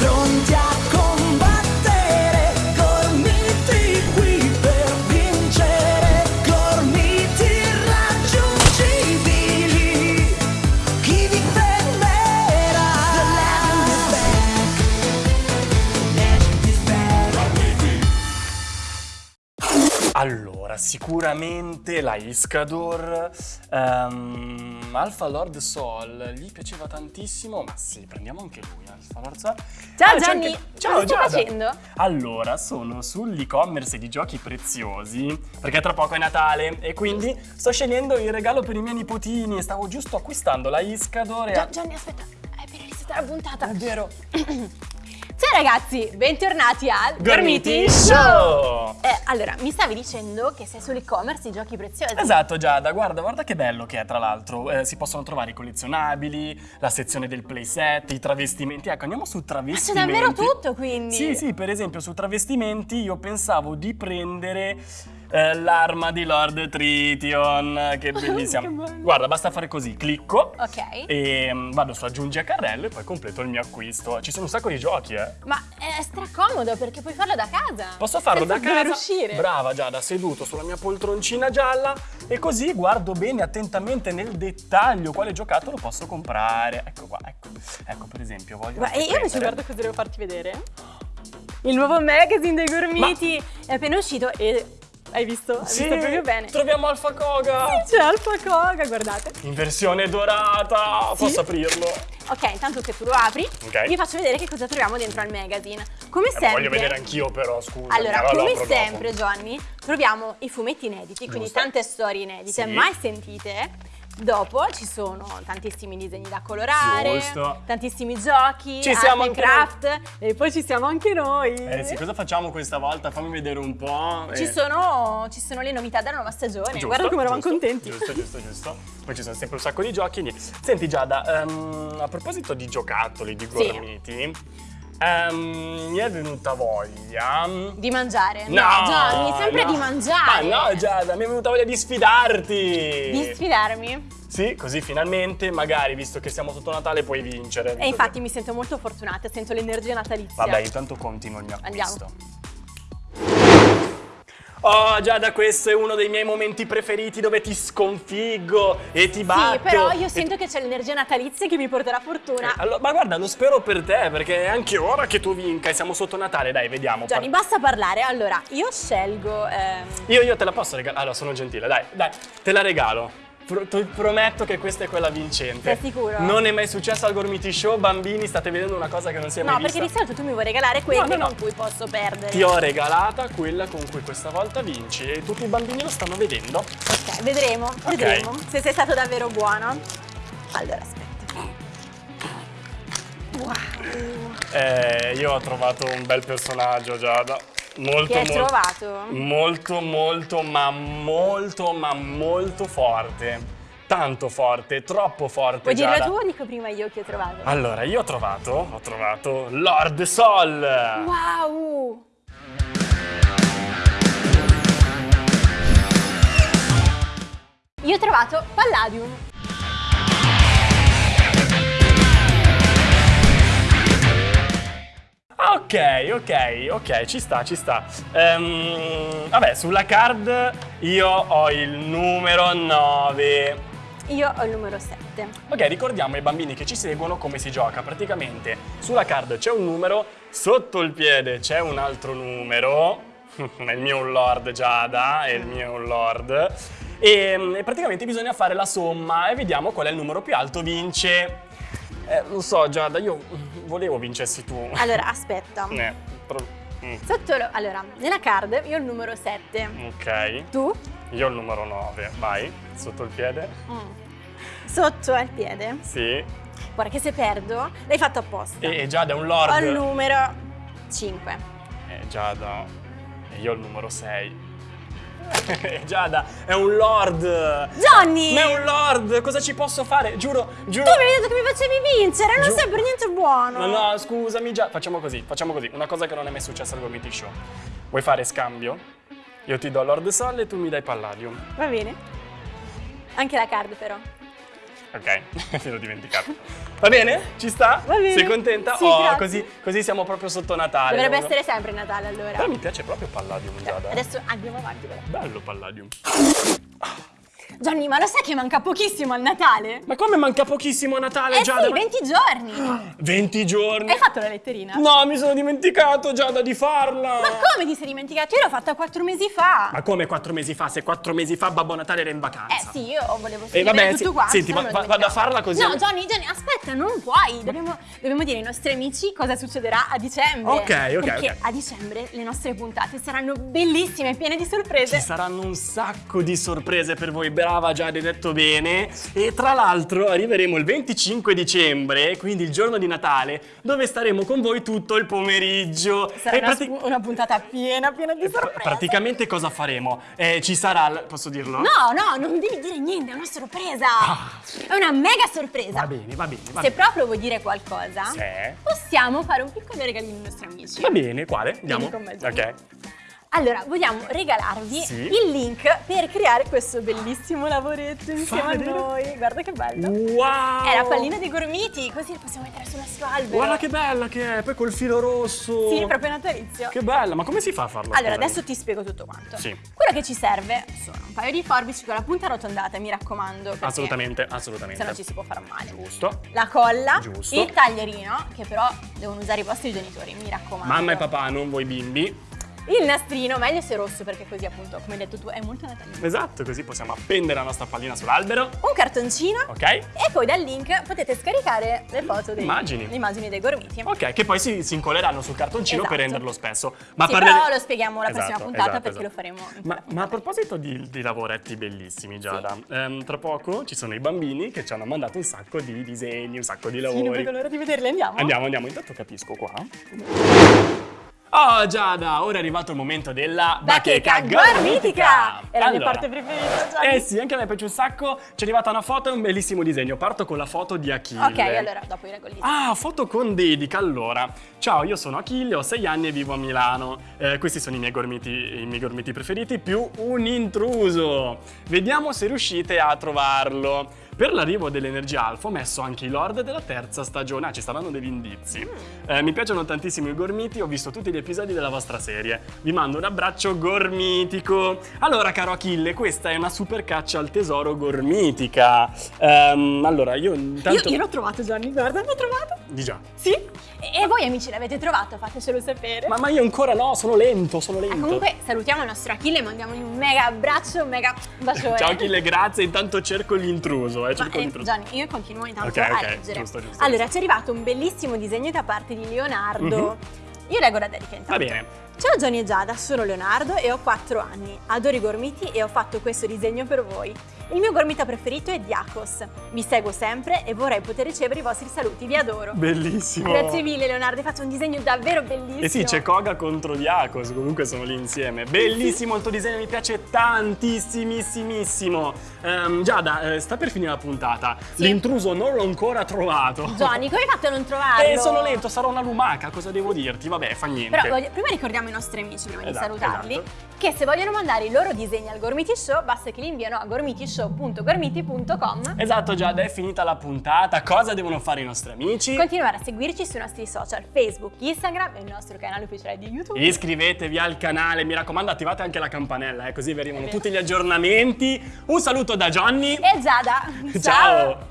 frontiera. Allora, sicuramente la Iscador, ehm, Alpha Lord Sol, gli piaceva tantissimo, ma sì, prendiamo anche lui, Alpha Lord Sol. Ciao Ah, Gianni, anche- Ciao Giada. facendo? Allora, sono sull'e-commerce di giochi preziosi, perché tra poco è Natale e quindi sto scegliendo il regalo per i miei nipotini, stavo giusto acquistando la Iscador e... Gia- Gianni, aspetta, hai appena iniziata la puntata. È vero. Ciao ragazzi, bentornati al Gormiti Show! Eh, allora, mi stavi dicendo che sei sull'e-commerce di giochi preziosi. Esatto Giada, guarda, guarda che bello che è tra l'altro, Eh, si possono trovare i collezionabili, la sezione del playset, i travestimenti, ecco andiamo su Ma c'è travestimenti. davvero tutto quindi? Sì, sì, per esempio su travestimenti io pensavo di prendere eh, l'arma di Lord Trition, che bellissima. Che bello. Guarda, basta fare così, clicco Ok. e mm, vado su aggiungi a carrello e poi completo il mio acquisto. Ci sono un sacco di giochi, eh. Ma è stracomodo perché puoi farlo da casa. Posso farlo da casa? uscire. Brava Giada, seduto sulla mia poltroncina gialla e così guardo bene attentamente nel dettaglio quale giocattolo posso comprare. Ecco qua, ecco. Ecco per esempio, voglio Ma io invece guarda cosa devo farti vedere. Il nuovo magazine dei gormiti è appena uscito e hai visto? Hai Sì, visto proprio bene. troviamo Alfa Koga C'è Alfa Koga, guardate. in versione dorata. Sì. Posso aprirlo? Ok, intanto che tu lo apri, Ok. vi faccio vedere che cosa troviamo dentro al magazine. Come Eh, sempre. voglio vedere anch'io però, scusa. Allora, come sempre, Johnny, troviamo i fumetti inediti, quindi Giusto. tante storie inedite, Sì. mai sentite. Dopo ci sono tantissimi disegni da colorare, Giusto. tantissimi giochi, Ci siamo e anche craft e poi ci siamo anche noi. Eh sì, cosa facciamo questa volta? Fammi vedere un po'. Ci, Eh, sono, ci sono le novità della nuova stagione, Giusto, guarda come eravamo contenti. Giusto, giusto, giusto. Poi ci sono sempre un sacco di giochi. niente. Senti Giada, ehm, a proposito di giocattoli, di Sì. Ehm, mi è venuta voglia... Di mangiare. No, Johnny, sempre no. di mangiare. Ma no Giada, mi è venuta voglia di sfidarti! Di sfidarmi. Sì, così finalmente, magari, visto che siamo sotto Natale, puoi vincere. E infatti mi sento molto fortunata, sento l'energia natalizia. Vabbè, intanto continuo il mio Andiamo. Oh Giada, questo è uno dei miei momenti preferiti dove ti sconfiggo e ti batto. Sì, però io sento che c'è l'energia natalizia che mi porterà fortuna. Allora, ma guarda, lo spero per te, perché è anche ora che tu vinca e siamo sotto Natale, dai, vediamo. Gianni, basta parlare. Allora, io scelgo. ehm, Io, io te la posso regalare? Allora, sono gentile, dai, dai, te la regalo. Pro- ti prometto che questa è quella vincente. Sei sicuro? Non è mai successo al Gormiti Show, bambini, state vedendo una cosa che non si è No, mai perché vista. di solito tu mi vuoi regalare quelle No, no, no. con cui posso perdere. Ti ho regalata quella con cui questa volta vinci e tutti i bambini lo stanno vedendo. Ok, vedremo, vedremo se sei stato davvero buono. Allora, aspetta. Wow. Eh, io ho trovato un bel personaggio, Giada. Molto, Chi hai molto, trovato? Molto, molto, ma molto, ma molto forte. Tanto forte, troppo forte, Vuoi dirlo tu o dico prima io che ho trovato? Allora, io ho trovato, ho trovato Lord Sol. Wow! Io ho trovato Palladium. Ok, ok, ok, ci sta, ci sta. Ehm, vabbè, sulla card io ho il numero 9. Io ho il numero 7. Ok, ricordiamo ai bambini che ci seguono come si gioca. Praticamente sulla card c'è un numero, sotto il piede c'è un altro numero. il mio è un lord Giada, è il mio è un lord. E, e praticamente bisogna fare la somma e vediamo qual è il numero più alto vince. Eh, lo so Giada, io volevo vincessi tu. Allora, aspetta. Eh, pro- mm, Sotto lo- allora, nella card io ho il numero 7. ok, Tu? io ho il numero 9, vai, sotto il piede. Sotto al piede. Sì. Guarda che se perdo, l'hai fatto apposta. E, e Giada è un Ho il lord. numero 5. Eh, Giada, e io ho il numero 6. Giada, è un lord! Johnny! Ma è un lord! Cosa ci posso fare? Giuro, giuro. Tu avevi detto che mi facevi vincere, non sei per niente buono. No, no, scusami, già. Facciamo così, facciamo così. Una cosa che non è mai successa al Gomiti Show. Vuoi fare scambio? Io ti do Lord Sol e tu mi dai Palladium. Va bene. Anche la card però. Ok, mi ero dimenticato. Va bene? Ci sta? Va bene. Sei contenta? Sì, oh, così, così siamo proprio sotto Natale. Dovrebbe Allora- essere sempre Natale allora. Però mi piace proprio Palladium, Giada. Adesso andiamo avanti però. Bello Palladium. Gianni, ma lo sai che manca pochissimo al Natale? Ma come manca pochissimo a Natale, Eh Giada? sì, Ma- 20 giorni. 20 giorni. Hai fatto la letterina? No, mi sono dimenticato, Giada, di farla. Ma come ti sei dimenticato? Io l'ho fatta quattro mesi fa. Ma come quattro mesi fa? Se quattro mesi fa Babbo Natale era in vacanza. Eh sì, io volevo E scrivere vabbè, tutto sì, quanto. senti, va- vado a farla così. No, Johnny, Johnny, aspetta, non puoi. Dobbiamo, dobbiamo dire ai nostri amici cosa succederà a dicembre. Ok, ok, Perché ok. a dicembre le nostre puntate saranno bellissime, piene di sorprese. Ci saranno un sacco di sorprese per voi, brava Giada, detto bene. E tra l'altro arriveremo il 25 dicembre, quindi il giorno di Natale, dove staremo con voi tutto il pomeriggio. Sarà una, una puntata piena, piena di sorprese. praticamente cosa faremo? Eh, ci sarà, posso dirlo? No, no, non devi dire niente, è una sorpresa. È una mega sorpresa. Ah. Va bene, va bene, va Se bene. proprio vuoi dire qualcosa, Sì. possiamo fare un piccolo regalino ai nostri amici. Va bene, quale? Andiamo. con me, Gianni. ok. Allora, vogliamo regalarvi Sì. il link per creare questo bellissimo lavoretto insieme a vedere. noi. Guarda che bello. Wow! È la pallina dei gormiti, così la possiamo mettere sul nostro albero. Guarda che bella che è, poi col filo rosso. Sì, proprio natalizio. Che bella, ma come si fa a farlo? Allora, adesso ti spiego tutto quanto. Sì. Quello che ci serve sono un paio di forbici con la punta arrotondata, mi raccomando. Assolutamente, assolutamente. Se no ci si può fare male. Giusto. La colla, Giusto. il taglierino, che però devono usare i vostri genitori, mi raccomando. Mamma e papà, non voi bimbi. Il nastrino, meglio se rosso perché così appunto, come hai detto tu, è molto natalizio. Esatto, così possiamo appendere la nostra pallina sull'albero. Un cartoncino. Ok? E poi dal link potete scaricare le foto dei, Immagini. le immagini dei gormiti. Ok, che poi si, si incolleranno sul cartoncino per Esatto. renderlo spesso. Ma sì, parle- però lo spieghiamo la prossima Esatto, puntata esatto, perché esatto. lo faremo Ma, ma a proposito di, di lavoretti bellissimi, Giada, ehm, tra poco ci sono i bambini che ci hanno mandato un sacco di disegni, un sacco di Sì, non lavori. vedo l'ora di vederli, andiamo. Andiamo, andiamo, intanto capisco qua. Oh Giada, ora è arrivato il momento della Bacheca gormitica! È la mia Allora, parte preferita, Gianni. Eh sì, anche a me piace un sacco. Ci è arrivata una foto e un bellissimo disegno. Parto con la foto di Achille. Ok, allora dopo i regolini. Ah, foto con dedica. Allora, ciao, io sono Achille, ho 6 anni e vivo a Milano. Eh, questi sono i miei, gormiti, i miei gormiti preferiti, più un intruso. Vediamo se riuscite a trovarlo. Per l'arrivo dell'energia alfa ho messo anche i lord della terza stagione. Ah, ci saranno degli indizi. Eh, mi piacciono tantissimo i gormiti, ho visto tutti gli episodi della vostra serie. Vi mando un abbraccio gormitico. Allora, caro Achille, questa è una super caccia al tesoro gormitica. Ehm, allora, io intanto... Io, io l'ho trovato, Gianni, guarda, l'ho trovato. Di già. Sì? E, voi amici l'avete trovato? Fatecelo sapere. Ma, ma io ancora no, sono lento, sono Ah, lento. comunque salutiamo il nostro Achille e mandiamogli un mega abbraccio, un mega bacione. Ciao Achille, grazie. Intanto cerco l'intruso, eh, Ma, cerco eh, l'intruso. Gianni, io continuo intanto Ok, a ok, leggere. giusto, giusto, allora, ci è arrivato un bellissimo disegno da parte di Leonardo. Io leggo la dedica intanto. Va bene. Ciao Gianni e Giada, sono Leonardo e ho 4 anni. Adoro i gormiti e ho fatto questo disegno per voi. Il mio gormita preferito è Diakos. Vi seguo sempre e vorrei poter ricevere i vostri saluti. Vi adoro. Bellissimo. Grazie mille Leonardo, hai fatto un disegno davvero bellissimo. Eh sì, c'è Koga contro Diakos, comunque sono lì insieme. Bellissimo il tuo disegno, mi piace tantissimissimo. Ehm, Giada, eh, sta per finire la puntata. Sì. L'intruso non l'ho ancora trovato. Gianni, come hai fatto a non trovarlo? Eh, sono lento, sarò una lumaca, cosa devo dirti? Vabbè, fa niente. Però prima ricordiamo ai nostri amici, prima Esatto, di salutarli, esatto. che se vogliono mandare i loro disegni al Gormiti Show, basta che li inviano a gormitishow.gormiti.com. Esatto, Giada, è finita la puntata. Cosa devono fare i nostri amici? Continuare a seguirci sui nostri social, Facebook, Instagram e il nostro canale ufficiale di YouTube. Iscrivetevi al canale, mi raccomando attivate anche la campanella, eh, così vi arrivano tutti gli aggiornamenti. Un saluto da Johnny. E Giada, Ciao.